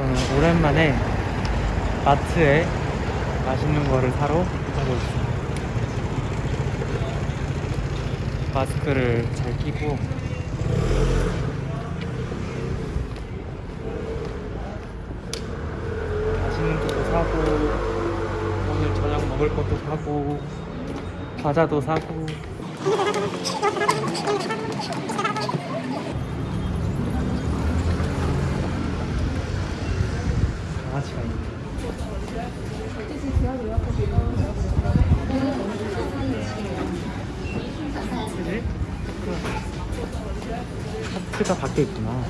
저는 오랜만에 마트에 맛있는 거를 사러 가고 있어요. 마스크를 잘 끼고 맛있는 것도 사고 오늘 저녁 먹을 것도 사고 과자도 사고 강아지가 있네 하트를 하트가 밖에 있구나.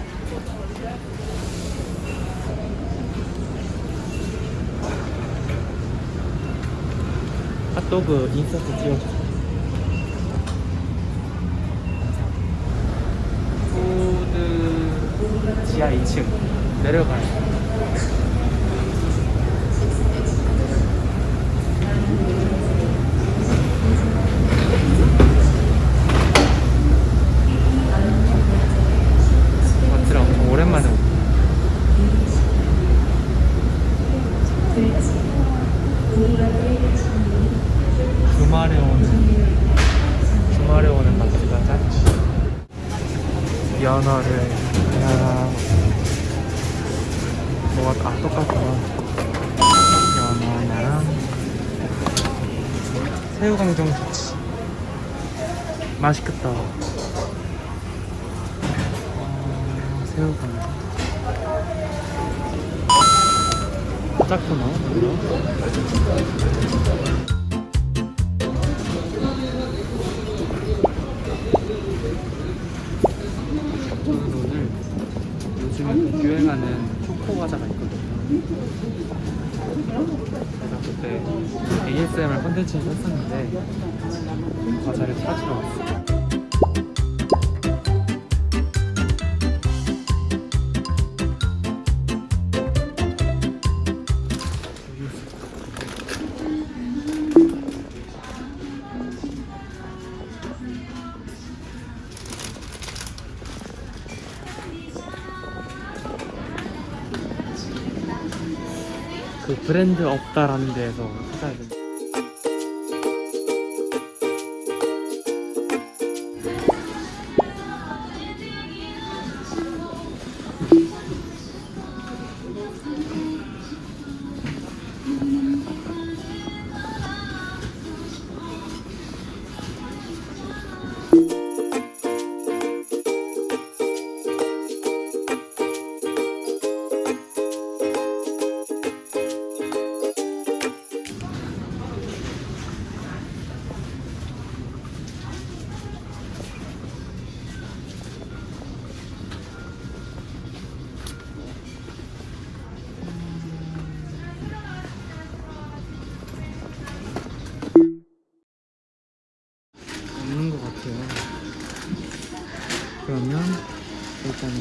핫도그 인서트 푸드 지하 2층 내려가요 마트를 엄청 오랜만에 오고 주말에 오는 주말에 오는 마트가 짱이지 연어를 하나 뭐가 아 똑같구나. 연어 하나랑 새우강정 좋지. 맛있겠다. 어, 새우강정. 작구나 요즘에 유행하는 초코 과자가 있거든요. 제가 그때 ASMR 컨텐츠를 했었는데 과자를 찾으러 왔어요. 그 브랜드 없다라는 데에서 찾아야 돼. 없 일단은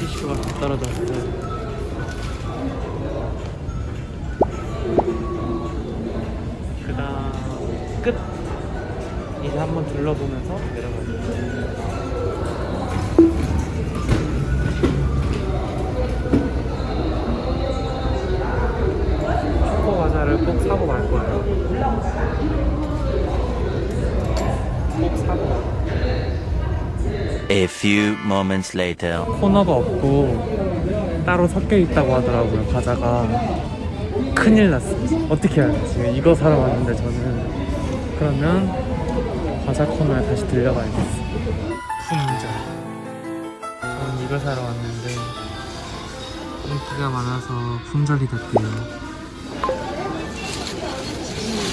티슈가 다 떨어졌어요. 그 다음 끝 이제 한번 둘러보면서 내려가요. A few moments later. 코너가 없고 따로 섞여 있다고 하더라고요. 과자가 큰일 났어요. 어떻게 해야 돼? 지금 이거 사러 왔는데 저는 그러면 과자 코너에 다시 들려가야겠어. 품절. 저는 이거 사러 왔는데 인기가 많아서 품절이 됐대요.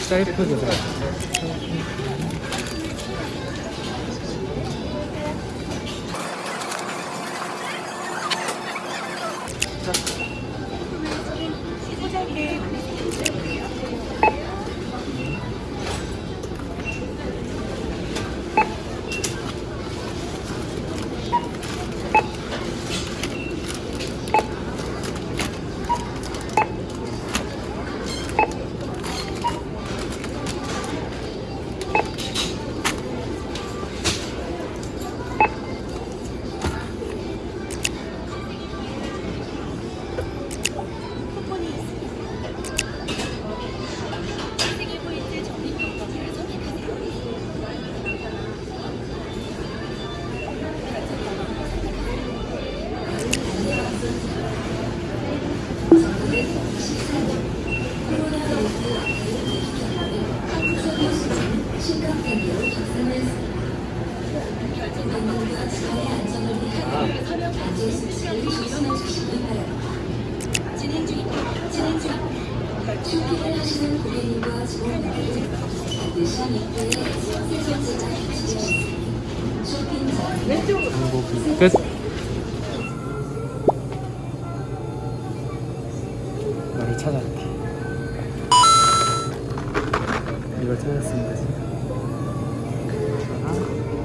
셀프 그 끝. 너를 찾았다. 이걸 찾았습니다. Thank you.